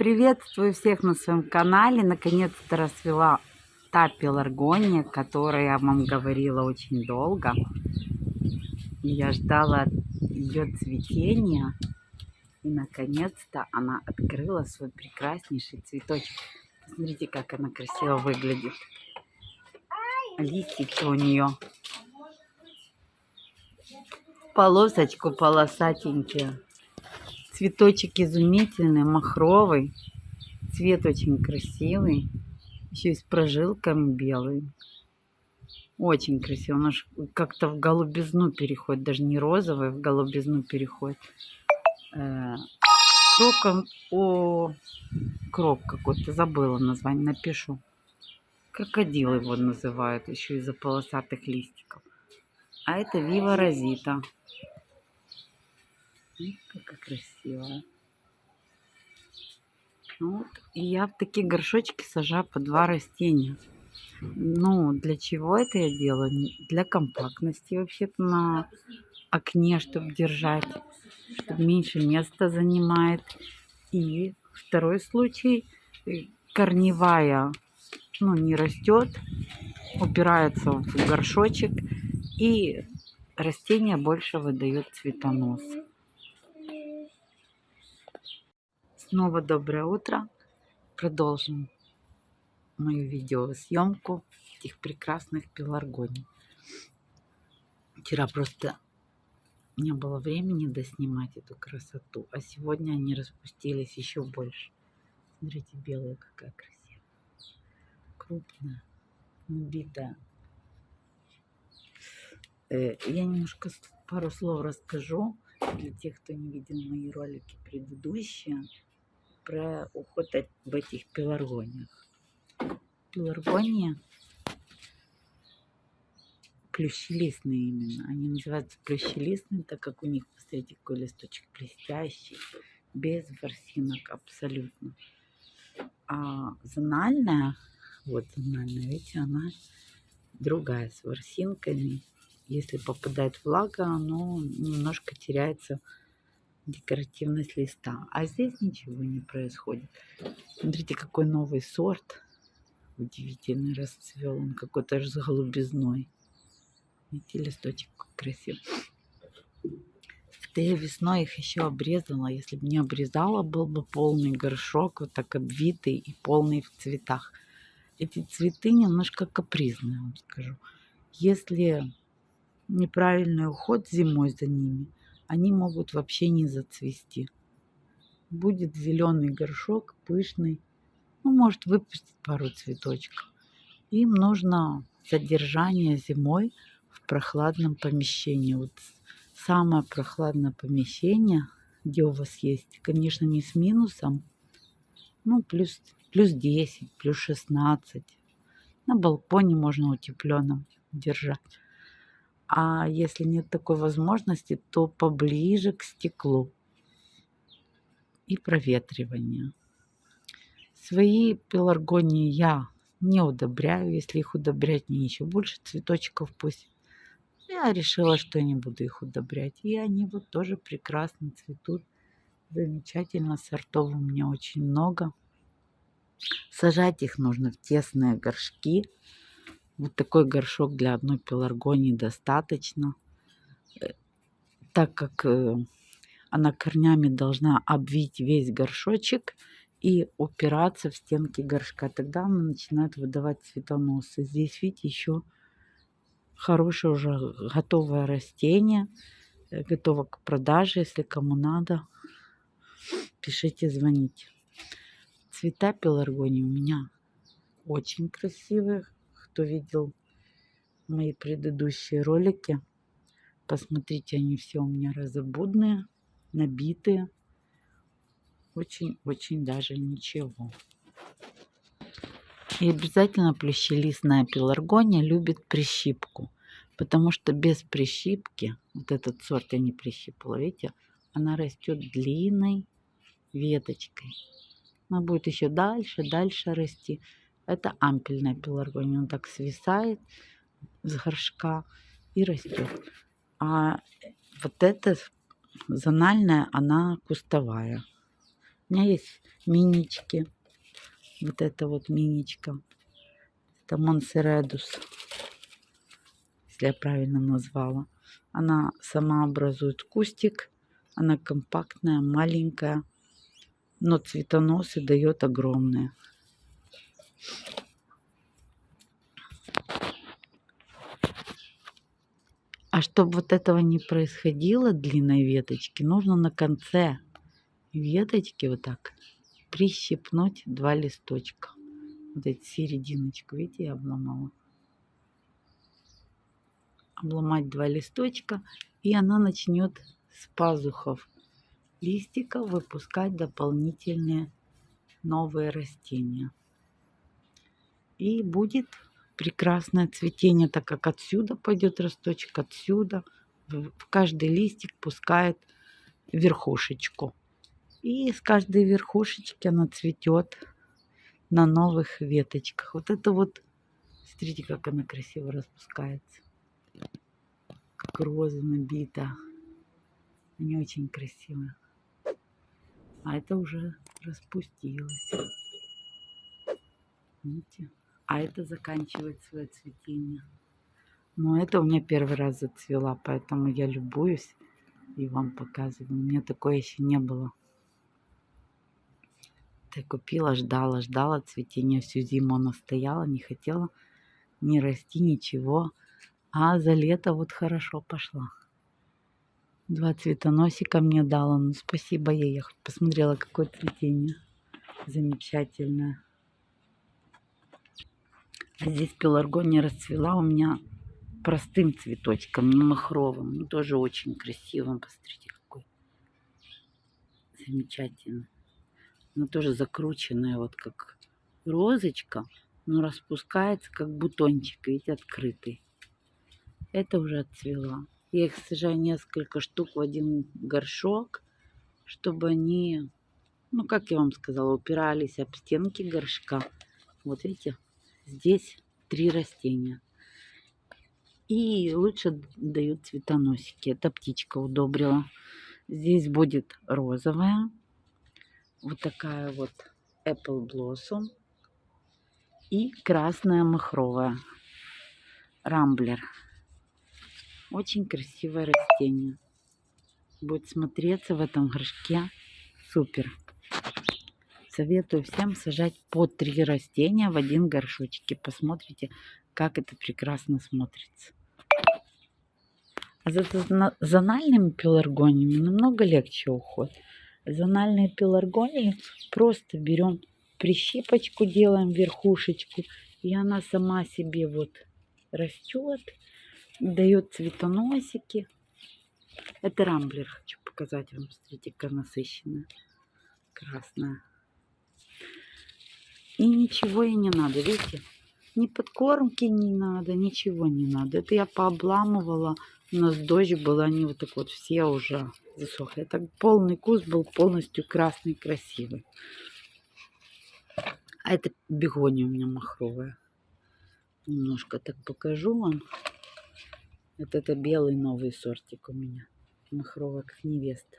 Приветствую всех на своем канале. Наконец-то расцвела та пеларгония, которая я вам говорила очень долго. Я ждала ее цветения. И наконец-то она открыла свой прекраснейший цветочек. Посмотрите, как она красиво выглядит. Листики у нее. Полосочку полосатенькие. Цветочек изумительный, махровый. Цвет очень красивый. Еще и с прожилками белый. Очень красиво. Он как-то в голубизну переходит. Даже не розовый, в голубизну переходит. Э, кроком, о, крок какой-то, забыла название, напишу. Крокодил его называют, еще из-за полосатых листиков. А это Вива Розита. Какая красивая. Вот. И я в такие горшочки сажаю по два растения. Ну, для чего это я делаю? Для компактности вообще-то на окне, чтобы держать, чтобы меньше места занимает. И второй случай, э, корневая, ну, не растет, упирается в горшочек, и растение больше выдает цветонос. Снова доброе утро. Продолжим мою видеосъемку этих прекрасных пеларгоний. Вчера просто не было времени доснимать эту красоту, а сегодня они распустились еще больше. Смотрите, белая какая красивая. Крупная, набитая. Э, я немножко пару слов расскажу для тех, кто не видел мои ролики предыдущие про уход об этих пеларгониях. Пеларгония плющелистные именно. Они называются плющелистные, так как у них, посмотрите, какой листочек блестящий, без ворсинок абсолютно. А зональная, вот зональная, видите, она другая, с ворсинками. Если попадает влага, оно немножко теряется декоративность листа. А здесь ничего не происходит. Смотрите, какой новый сорт. Удивительный расцвел. Он какой-то аж с голубизной. Видите, листочек красивый. Это я весной их еще обрезала. Если бы не обрезала, был бы полный горшок, вот так обвитый и полный в цветах. Эти цветы немножко капризные, вам скажу. Если неправильный уход зимой за ними – они могут вообще не зацвести. Будет зеленый горшок, пышный, ну, может выпустить пару цветочков. Им нужно содержание зимой в прохладном помещении. Вот самое прохладное помещение, где у вас есть, конечно, не с минусом, ну, плюс, плюс 10, плюс 16. На балконе можно утепленным держать. А если нет такой возможности, то поближе к стеклу и проветривание. Свои пеларгонии я не удобряю. Если их удобрять, мне еще больше цветочков пусть. Я решила, что не буду их удобрять. И они вот тоже прекрасно цветут. Замечательно. Сортов у меня очень много. Сажать их нужно в тесные горшки. Вот такой горшок для одной пеларгонии достаточно, э, так как э, она корнями должна обвить весь горшочек и упираться в стенки горшка. Тогда она начинает выдавать цветоносы. Здесь, видите, еще хорошее уже готовое растение, э, готово к продаже. Если кому надо, пишите, звоните. Цвета пеларгонии у меня очень красивые кто видел мои предыдущие ролики, посмотрите, они все у меня разобудные, набитые. Очень-очень даже ничего. И обязательно плющелистная пеларгония любит прищипку. Потому что без прищипки, вот этот сорт я не прищипала, видите, она растет длинной веточкой. Она будет еще дальше, дальше расти. Это ампельная пеларгония. Он так свисает с горшка и растет. А вот эта зональная, она кустовая. У меня есть минички. Вот это вот миничка. Это Монсередус. Если я правильно назвала. Она сама образует кустик. Она компактная, маленькая. Но цветоносы дает огромные. А чтобы вот этого не происходило, длинной веточки, нужно на конце веточки вот так прищипнуть два листочка. Вот эти серединочку, видите, я обломала. Обломать два листочка, и она начнет с пазухов листика выпускать дополнительные новые растения. И будет прекрасное цветение, так как отсюда пойдет росточек, отсюда. В каждый листик пускает верхушечку. И с каждой верхушечки она цветет на новых веточках. Вот это вот, смотрите, как она красиво распускается. Как роза набита. Они очень красивые. А это уже распустилось. Видите? А это заканчивает свое цветение. Но это у меня первый раз зацвела, поэтому я любуюсь и вам показываю. У меня такое еще не было. Я купила, ждала, ждала цветения всю зиму. Она стояла, не хотела не расти, ничего. А за лето вот хорошо пошла. Два цветоносика мне дала. Ну, спасибо ей. Я хоть посмотрела, какое цветение. Замечательное. Здесь пеларгония расцвела у меня простым цветочком, не махровым. Ну, тоже очень красивым. Посмотрите, какой замечательный. Она тоже закрученная, вот как розочка, но распускается, как бутончик, видите, открытый. Это уже отцвела. Я их сажаю несколько штук в один горшок, чтобы они, ну, как я вам сказала, упирались об стенки горшка. Вот видите, здесь три растения. И лучше дают цветоносики. Это птичка удобрила. Здесь будет розовая, вот такая вот Apple Blossom и красная махровая Рамблер. Очень красивое растение. Будет смотреться в этом горшке супер. Советую всем сажать по три растения в один горшочек. Посмотрите, как это прекрасно смотрится. А за зональными пеларгониями намного легче уход зональные пеларгонии просто берем прищипочку, делаем верхушечку, и она сама себе вот растет, дает цветоносики. Это рамблер, хочу показать вам. Смотрите, как насыщенная, красная. И ничего ей не надо, видите? Ни подкормки не надо, ничего не надо. Это я пообламывала у нас дождь был, они вот так вот все уже засохли. Так полный куст был полностью красный, красивый. А это бегония у меня махровая. Немножко так покажу вам. Вот это белый новый сортик у меня. Махровая, как невеста.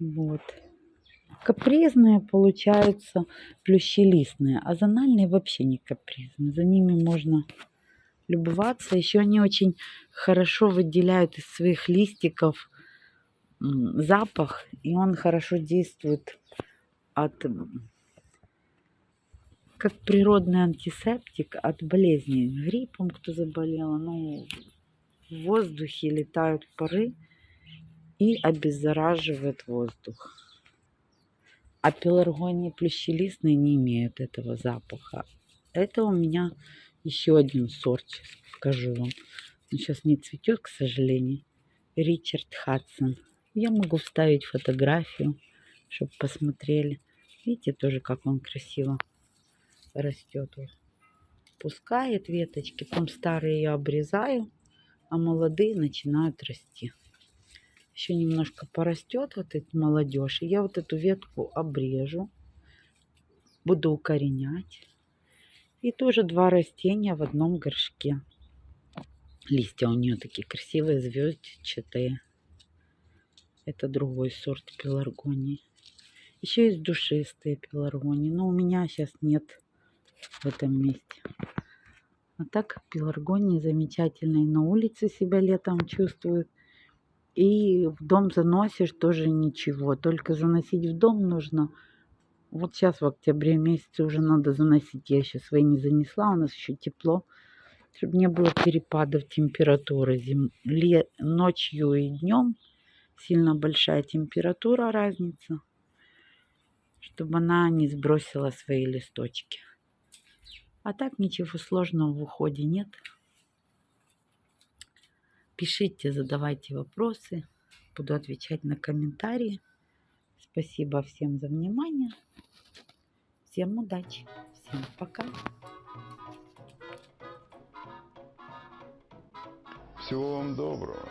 Вот капризные получаются плющелистные, а зональные вообще не капризные. За ними можно любоваться. Еще они очень хорошо выделяют из своих листиков запах, и он хорошо действует от как природный антисептик от болезней. Гриппом кто заболел, ну, в воздухе летают пары и обеззараживает воздух. А пеларгонии плющелистные не имеют этого запаха. Это у меня еще один сорт, сейчас покажу вам. Он сейчас не цветет, к сожалению. Ричард Хадсон. Я могу вставить фотографию, чтобы посмотрели. Видите тоже, как он красиво растет. Вот. Пускает веточки, потом старые я обрезаю, а молодые начинают расти еще немножко порастет вот эта молодежь. И я вот эту ветку обрежу. Буду укоренять. И тоже два растения в одном горшке. Листья у нее такие красивые, звездчатые. Это другой сорт пеларгонии. Еще есть душистые пеларгонии, но у меня сейчас нет в этом месте. А так пеларгонии замечательные. На улице себя летом чувствуют. И в дом заносишь тоже ничего. Только заносить в дом нужно. Вот сейчас в октябре месяце уже надо заносить. Я еще свои не занесла. У нас еще тепло. Чтобы не было перепадов температуры. Зим... Ле... Ночью и днем сильно большая температура разница. Чтобы она не сбросила свои листочки. А так ничего сложного в уходе нет. Пишите, задавайте вопросы. Буду отвечать на комментарии. Спасибо всем за внимание. Всем удачи. Всем пока. Всего вам доброго.